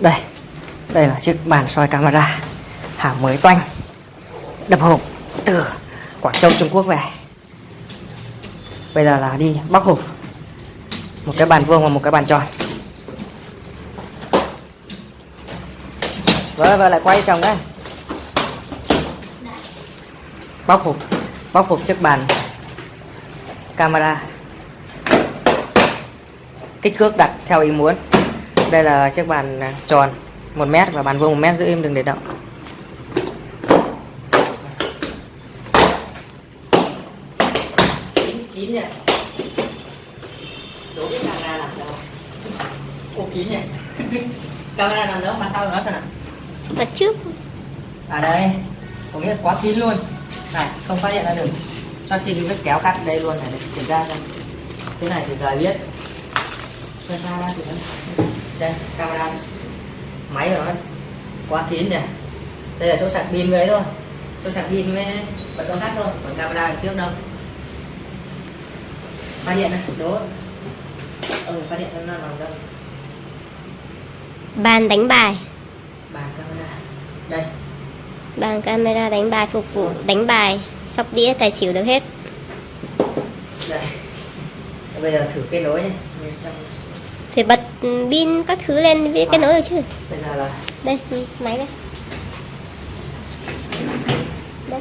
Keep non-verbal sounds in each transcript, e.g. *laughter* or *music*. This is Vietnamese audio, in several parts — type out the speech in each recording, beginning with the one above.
đây đây là chiếc bàn soi camera. Hàng mới toanh. Đập hộp từ Quảng Châu Trung Quốc về. Bây giờ là đi bóc hộp một cái bàn vuông và một cái bàn tròn. Vâng, và lại quay chồng đấy bóc hộp bóc hộp chiếc bàn. Camera. Kích thước đặt theo ý muốn. Đây là chiếc bàn à, tròn. 1 mét và bàn vuông 1 mét giữ im đừng để động. Kín kín nhỉ? Đố biết camera nằm đâu ô kín nhỉ? *laughs* Camera nằm đâu? Mà sao nó sao nào. Mặt trước. À đây. Có nghĩa quá kín luôn này không phát hiện ra được. Cho xin vết kéo cắt đây luôn này để kiểm tra xem. Thế này thì giờ biết. Ra xa ra thì đây camera. Máy của nó quá kín nhỉ đây là chỗ sạc pin với thôi. Chỗ sạc pin với bật công tắc thôi còn camera ở trước đâu. Phát hiện này đố. Ừ phát hiện nó nằm đâu. Bàn đánh bài. Bàn đây bàn camera đánh bài phục vụ đánh bài sóc đĩa tài xỉu được hết. Đây. Bây giờ thử kết nối nhé. Phải bật pin các thứ lên với cái nối được chứ? Bây giờ là đây ừ, máy đây. Đây.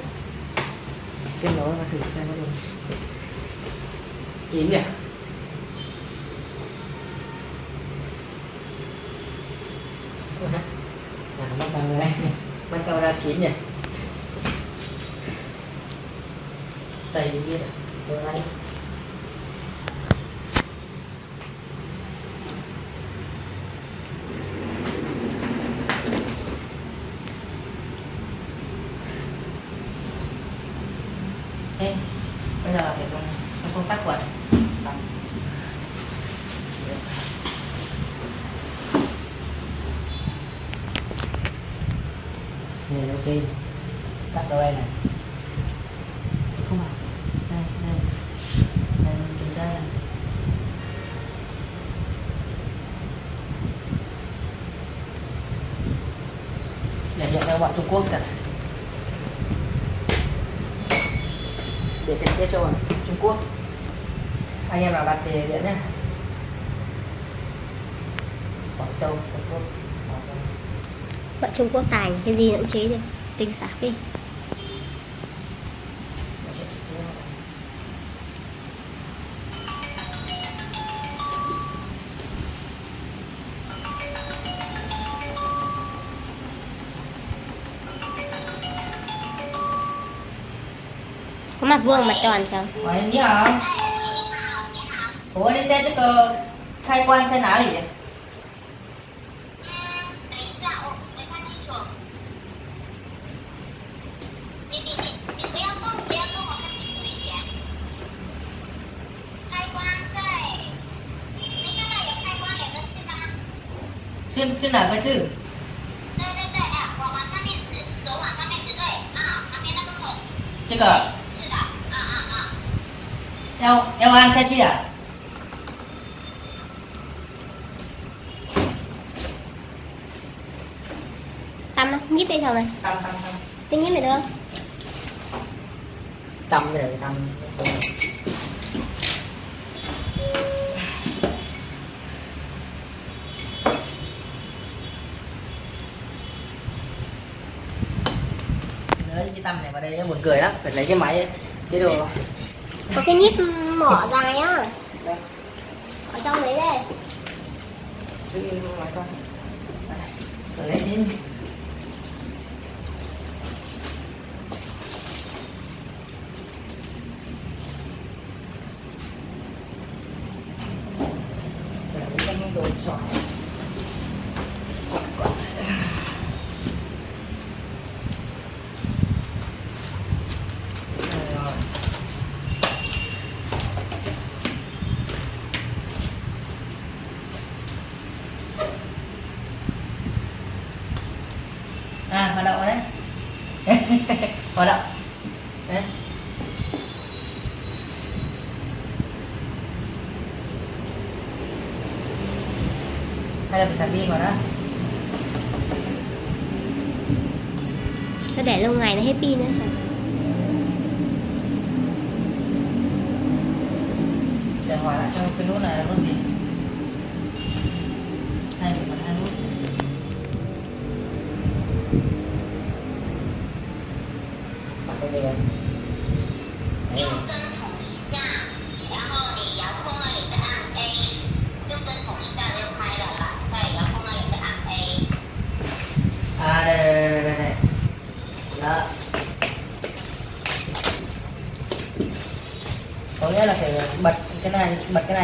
Kết nối và thử xem có được. Kín nhỉ là bắt camera bắt kín nhỉ? Tay đi biết à? Lấy. Ê, bây giờ phải dùng công tắc quật Này ok Tắt đâu đây này Không à. Đây, đây. Đây, kiểm tra này Để nhận ra bọn Trung Quốc cả, để trực tiếp cho bọn Trung Quốc. Anh em nào đặt thì điện nhé. Quảng Châu Trung Quốc bọn Trung Quốc tài nhỉ? cái gì cũng chế đi tinh xảo đi có mặt vuông mặt tròn chồng Ủa, đi hả? Ủa đi xe chứ cơ khai quan xe ná gì? 是是哪个字？对对对，哎，往往上面指，手往上面指，对，啊，旁边那个孔，这个是的，啊啊啊，要要按下去啊？ tăm á nhíp đi thằng này Tâm tâm tâm. cái nhíp này được không Tâm cái này tâm. Lấy cái tâm này vào đây nó buồn cười lắm, phải lấy cái máy cái đồ. Có cái nhíp mỏ dài á. Ở trong đấy đây. Lấy đến Rồi lấy cái đồ chọn. Rồi. À, hoạt động rồi đấy. hoạt động. Đấy. hay là phải sạc pin vào đó Nó để lâu ngày nó hết pin nữa sao? để hỏi lại cho cái nút này là nút gì?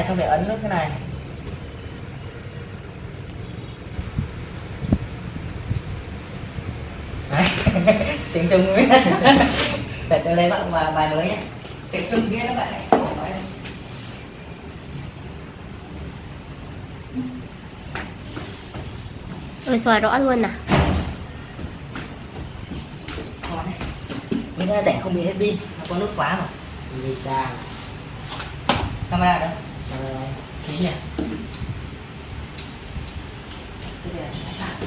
Này xong phải ấn nút cái này. *laughs* Tiếng trung mới *laughs* để tôi lấy bạn và bài mới nhé. Tiếng trung kia các bạn đây. Ôi xoài rõ luôn à? Mình ra để không bị hết pin. Nó có nút khóa mà. Đi xa camera đâu Ờ, Rồi, nhỉ? Cái này là sạc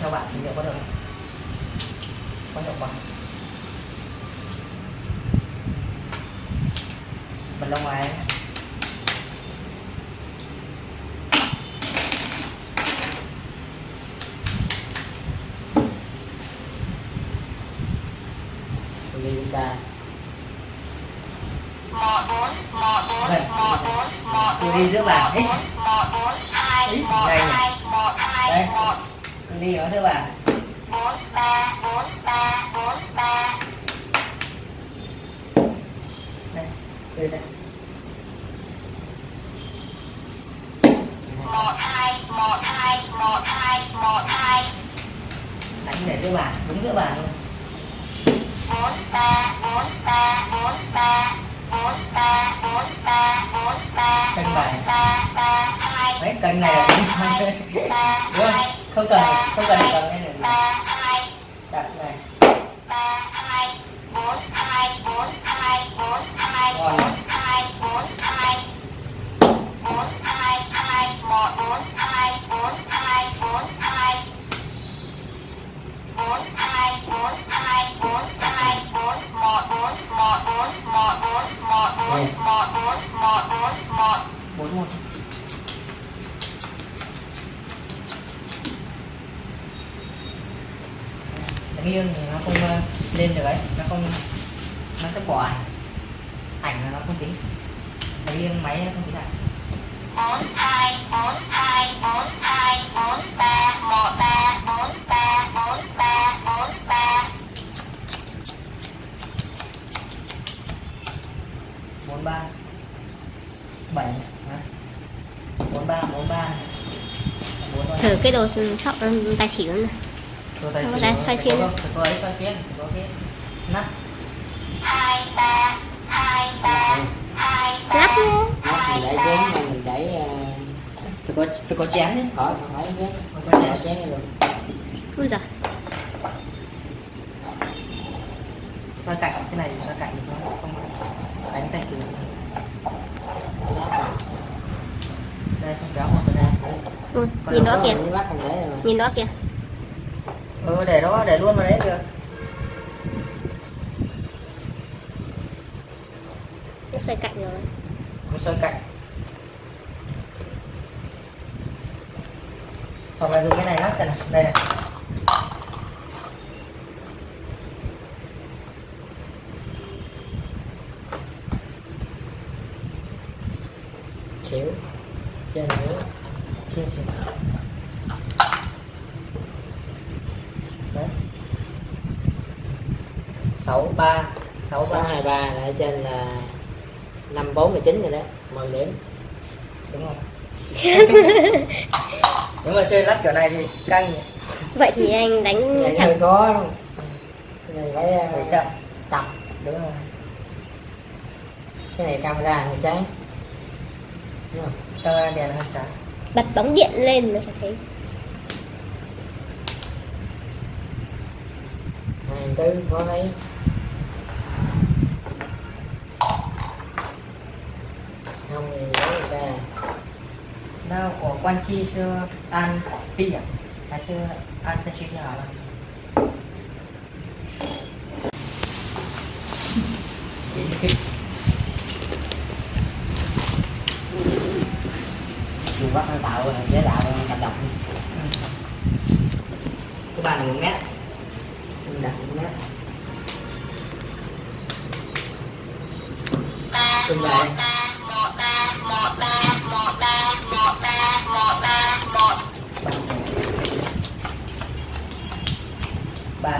Theo bạn thì liệu có được? Có hiệu quả. Mình ra ngoài ra. Vậy. Cứ đi giữa bàn x. x này Đấy Cứ đi nó giữa bảng. 4, 3, 4, 3, 4, 3 Đây, đây đây. 1, hai 1, hai 1, hai 1, hai. Đánh để giữa bàn đúng giữa bàn luôn kênh này mấy kênh này là đúng không không cần không cần cần cái này đặt này ngon một bốn một đánh nghiêng thì nó không ờ, lên được ấy nó không nó sẽ bỏ ảnh. Ảnh là nó không tính. Đánh nghiêng máy nó không tính ảnh. bốn hai bốn hai bốn hai bốn ba một ba bốn ba bốn ba bốn ba. Bốn ba bảy hả? bốn ba bốn ba. Bốn ba. Thử cái đồ sóc tài xỉu này Rồi tài xỉu. nó xoay xuyên có- có ấy xoay xuyên có cái nắp. Hai ba hai ba hai Lắp ba luôn. nắp mình để chén này mình để ờ, phải có phải có chén đấy khỏi không phải chén. Có có chén chén này luôn Ui giời. Xoay cạnh cái này thì xoay cạnh thì nó không đánh tay xỉu đây xong kéo một cái ra Ui, nhìn đó kìa. Nhìn đó kìa. Ừ để đó để luôn vào đấy được. Nó xoay cạnh rồi. Xoay cạnh. Hoặc là dùng cái này lắc xem nào. Đây này 63 623 là ở trên là 5419 rồi đấy 10 điểm. Đúng không nếu mà chơi lắc kiểu này thì căng vậy thì anh đánh Đấy chẳng có người phải người chậm. tập đúng không cái này camera hơi sáng. Đúng không camera đèn hơi sáng. Bật bóng điện lên nó sẽ thấy. hàng tư khó thấy không thì lấy ra đâu của quan chi sư an pi à? Hay sư an sẽ chi sư hả Dùng bắt nó tạo dễ tạo cầm độc. Cái bàn này 1 mét ba một ba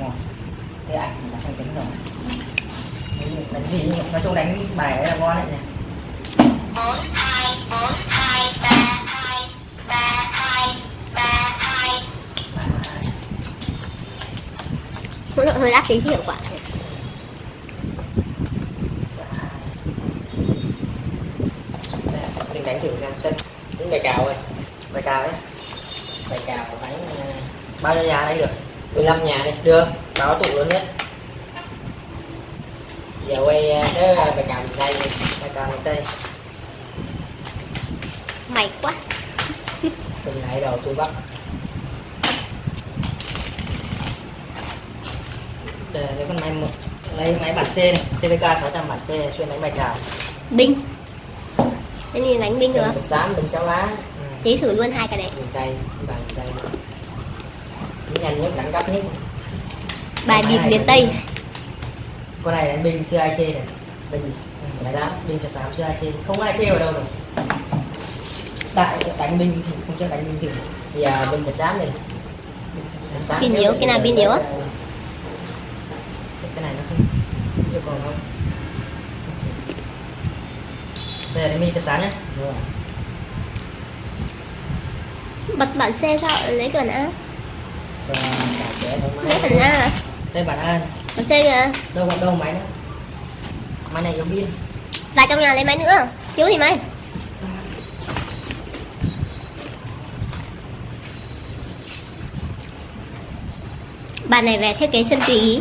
một thế ảnh là không tính rồi Đánh- gì nhỉ? nói chung đánh bài ấy là ngon đấy nhỉ bốn hai bốn hai ba hai ba hai ba hai Ba, hai. mỗi tội hơi đắt tính hiệu quả mình đánh thử xem sân tính bài cào rồi cao đấy bài cào ờ, bao nhiêu nhà đánh được? 15 nhà đi được. Báo tụ lớn nhất. Giờ quay ờ, cái bài cào miền tây bài cao miền tây. Mày quá. Từng lại đầu tôi bắt. Để lấy con máy một lấy máy bản C này CVK 600 bản C xuyên đánh bài cao. Binh thế thì đánh binh cục xám đừng cháu lá. Tí thử luôn hai cái đấy. Miền tây Chỉ nhanh nhất đẳng cấp nhất. Bài bịp miền tây. con này đánh binh chưa ai chê này. Binh Sập sám. binh sập sám chưa ai chê. Không ai chê vào đâu rồi. Tại đánh binh thì không cho đánh binh thử. Bây giờ binh đi binh sập sám xám Pin yếu, cái nào pin yếu á? cái này nó không yêu cầu không bây giờ đánh binh sập sám nhé. Bật bản xe sao lấy cái bản a lấy bản a à? đây bản A bản xe kìa. Đâu còn đâu máy nữa máy này yếu pin lại trong nhà lấy máy nữa. Thiếu gì mày? Bạn này về thiết kế chân tùy ý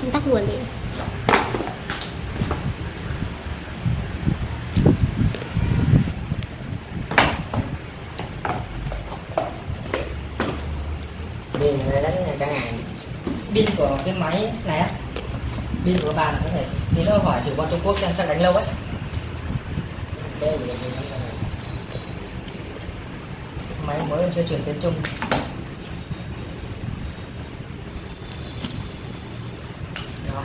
không tắt nguồn đi pin đánh cả ngày. Pin của cái máy này á pin của bàn có thể thì nó hỏi thử bọn Trung Quốc xem chắc đánh lâu ấy. Máy mới chưa chuyển tiếng Trung Rồi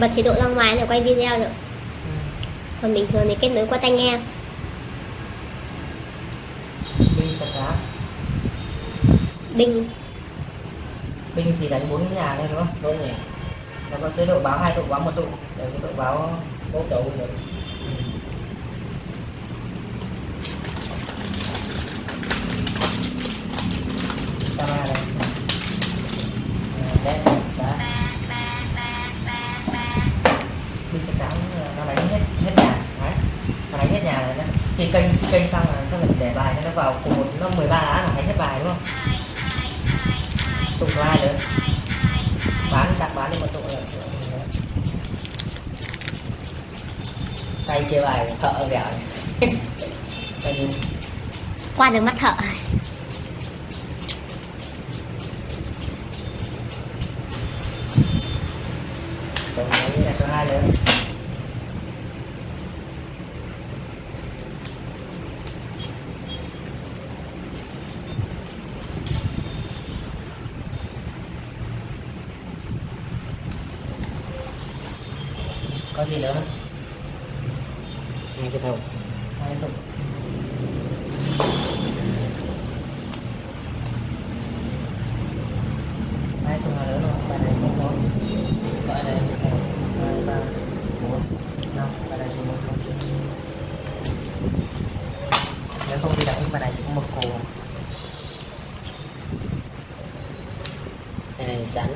bật chế độ ra ngoài để quay video được. Ừ. còn bình thường thì kết nối qua tai nghe. Pin sập giá bình. Pin thì đánh bốn nhà thôi đúng không? Đúng nhỉ nó có chế độ báo hai tụ báo một tụ. Để chế độ báo bốn cũng được. Camera này Ờ, đấy xã pin sập sáng nó đánh hết hết nhà đấy nó đánh hết nhà là nó khi kênh xong là sau mình để bài cho nó vào cùng một nó 13 lá là thấy hết bài, đúng không? Tụ số hai bán, đặt bán đi một tụ là tay chia bài, thợ dẻo này *laughs* qua được mắt thợ. Có gì lớn không? hai cái thùng hai tụ hai tụ là lớn rồi bài này không có gọi là một hai ba bốn năm bài này chỉ một thôi nếu không thì đánh bài này chỉ có một cổ cái này sẵn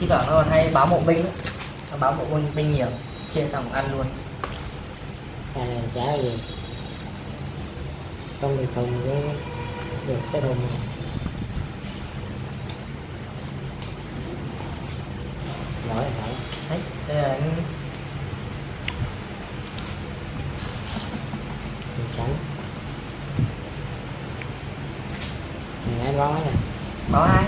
thi thoảng nó còn hay báo mộ binh nữa. nó báo mộ binh binh nhiều chia xong ăn luôn à, chả gì không được thùng với được cái thùng này. giỏi giỏi đấy đây là những thùng sẵn mình em bó nè báo hai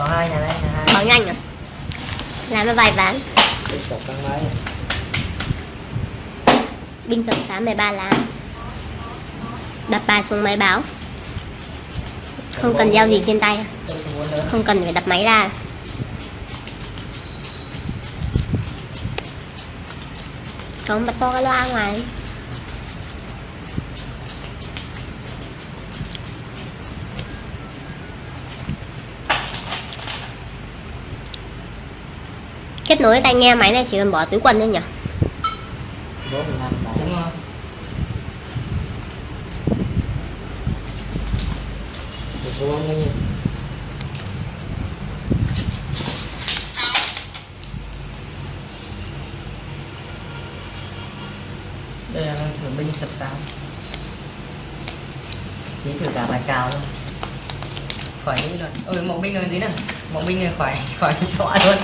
có hai nhà đây nhà hai. Bảo nhanh à Làm nó vài ván. Tục con mới Binh sập sáng 13 lá. Đập bài xuống máy báo. Không cần gieo gì trên tay. Không cần phải đập máy ra. Không bật to cái loa ngoài Kết nối tai nghe máy này chỉ cần bỏ túi quần thôi nhỉ đúng không đây là thử binh sập sám. Chỉ thử cả bài cào luôn. Khỏi nghĩ luôn ôi, mộng binh rồi tí nào mộng binh rồi khỏi khỏi xóa luôn.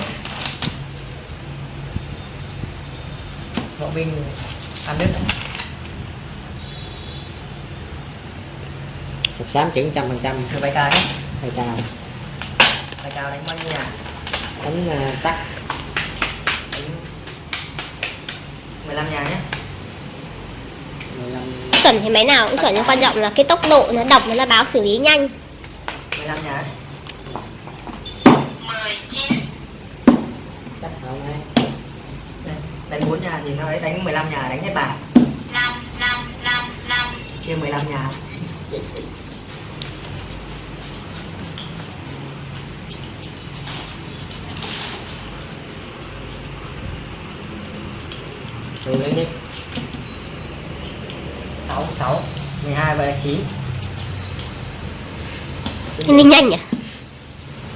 Binh ăn đứt sập sám chừng trăm phần trăm. Thử bài cào nhé hay cao bài cào đánh bao nhiêu nhà đánh à, tắt. Đánh 15 nhà nhé. 15 Chuẩn thì máy nào cũng chuẩn nhưng quan trọng là cái tốc độ nó đọc nó là báo xử lý nhanh. 15 nhà ấy. 19 chắc không ấy. đây đánh 4 nhà thì nó ấy đánh 15 nhà đánh hết bài 5 5 5 5 chia 15 nhà thường lên đi 6 6 12 và 9 Linh nhanh nhỉ?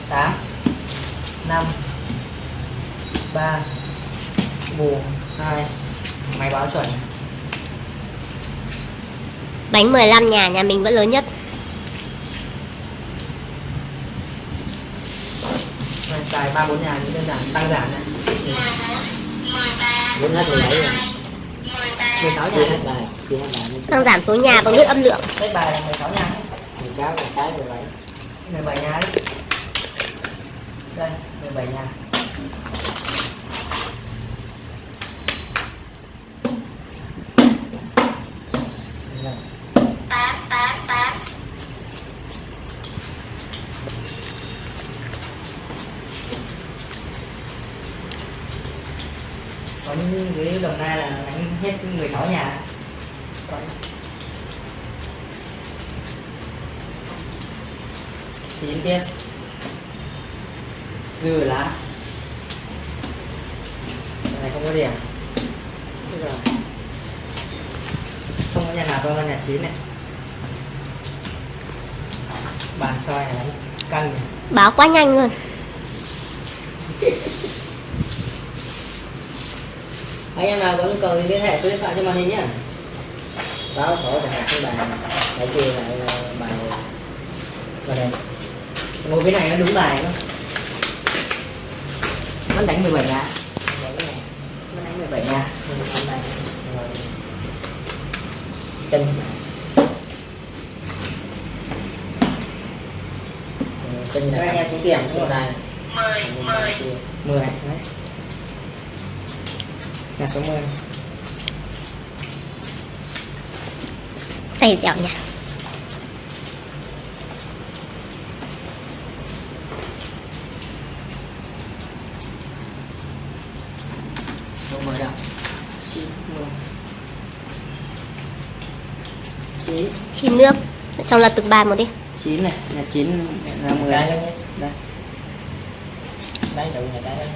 8 5 3 bù 2 máy báo chuẩn. Đánh 15 nhà nhà mình vẫn lớn nhất. Tài 3 4 nhà thì đơn giản tăng giảm này. 14 13 Muốn hết 17 rồi 13 16 chia nhà bài Tăng giảm số nhà bằng lướt âm lượng. Hết bài là 16 nhà. 16 là cái 17 17 nhà đấy đây 17 nhà nai là đánh hết 16 nhà. Chín tiết dư lá. Cái này không có điểm không có nhà nào to hơn nhà chín này. Bàn soi này căng này. Báo quá nhanh luôn *laughs* anh em nào có nhu cầu thì liên hệ số điện thoại trên màn hình nhé báo sổ để cái bài để chia lại bài vào đây ngồi cái này nó đúng bài không vẫn đánh 17 nhà vẫn đánh 17 nhà hôm nay rồi tin Ờ, cho là anh em số tiền 10 10 10 đấy nhà số 10 Tay dẻo nhỉ? Số 10 đâu. 9 10 9 Chín nước. Xong là từng bài một đi. 9 này nhà 9 là 10 cái luôn nhé đây. Đấy đủ nhà cái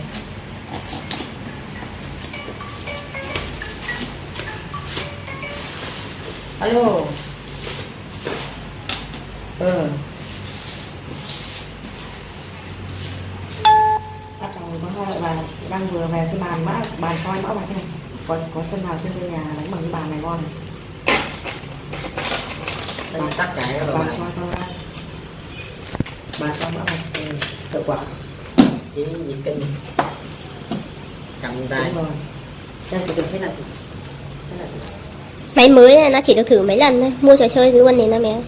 đó nhé. alo ừ có hai loại bàn đang vừa về cái bàn mã bàn soi mã bạch này. Còn có sân nào trên nhà đánh bằng cái bàn này ngon này? Đây tất cả các bàn soi ra bàn soi mã bạch ừ, hiệu quả. Chỉ nhịp kinh. Cầm tay. Rồi. Xem có được thế thì thế thì Máy mới này nó chỉ được thử mấy lần thôi. Mua trò chơi luôn thì nó mẹ.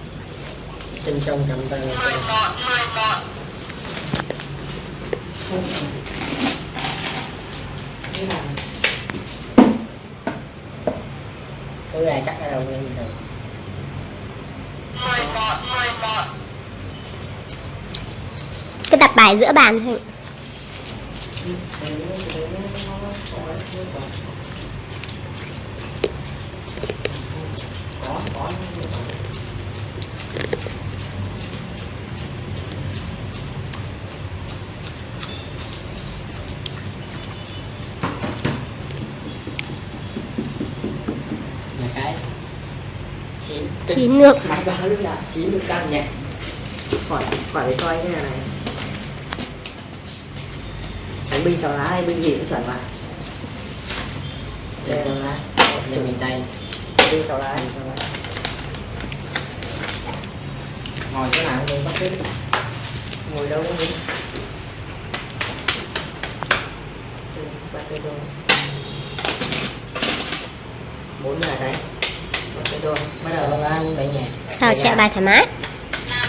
Trên sông cầm tay 11 11 không thế nào cứ ai cắt ở đâu nghe gì rồi 11 11 Cứ đặt bài giữa bàn thôi chín nước. Hai ba lúc nào chín được căng nhẹ khỏi khỏi để xoay cái này này. Đánh binh sáu lá hay binh gì cũng chuẩn mà. Trên sông lá. Lên miền tây binh sáu lá. Binh sáu lá. Ngồi chỗ nào cũng bắt biết ngồi đâu cũng dính ba cây đôi bốn là đấy ba đôi bắt sau đầu đó lá cũng về nhà. Sao chạy bài thoải mái? 5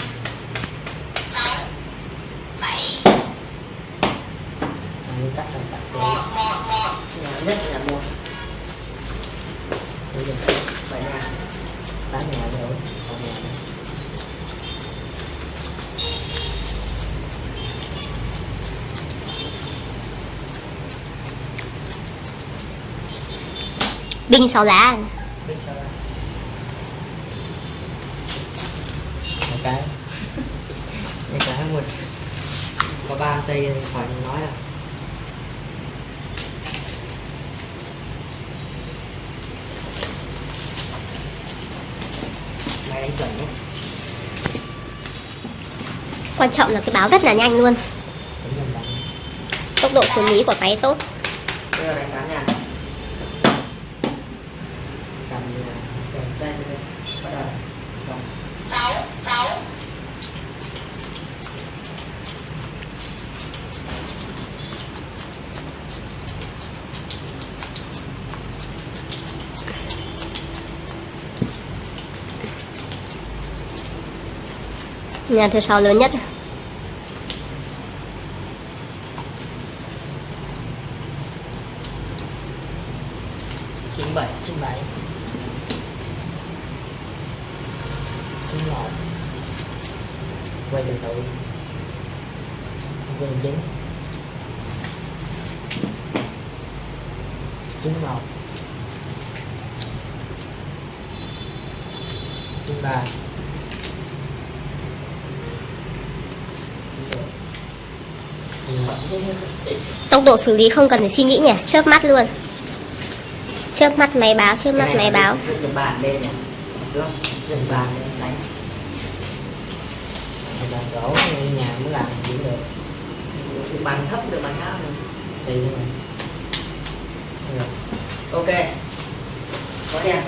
6 7 anh cắt xong cắt 1 1 1 nhà nhất là một. Đi đi bảy nhà. Tám nhà nữa còn nhà nữa. Binh sáu lá binh sáu lá một cái Đây cả một có ba tây thì khỏi nói rồi mày đánh chuẩn nhé Quan trọng là cái báo rất là nhanh luôn. Tốc độ xử lý của máy tốt. Bây giờ đánh cán nhà cầm như là Để chơi đi bắt đầu Rồi. 6 6 Nhà thứ sáu lớn nhất. Chín bảy chín bảy chín một quay từ từ. Quay chín chín một chín ba chín một Tốc độ xử lý không cần phải suy nghĩ nhỉ Chớp mắt luôn. Chớp mắt máy báo Chớp mắt máy báo. dựng bàn lên dựng bàn lên đánh. Bàn gỗ nhà muốn làm cũng được. Bàn thấp được bàn cao này tùy thôi mà. Được. ok. Có đèn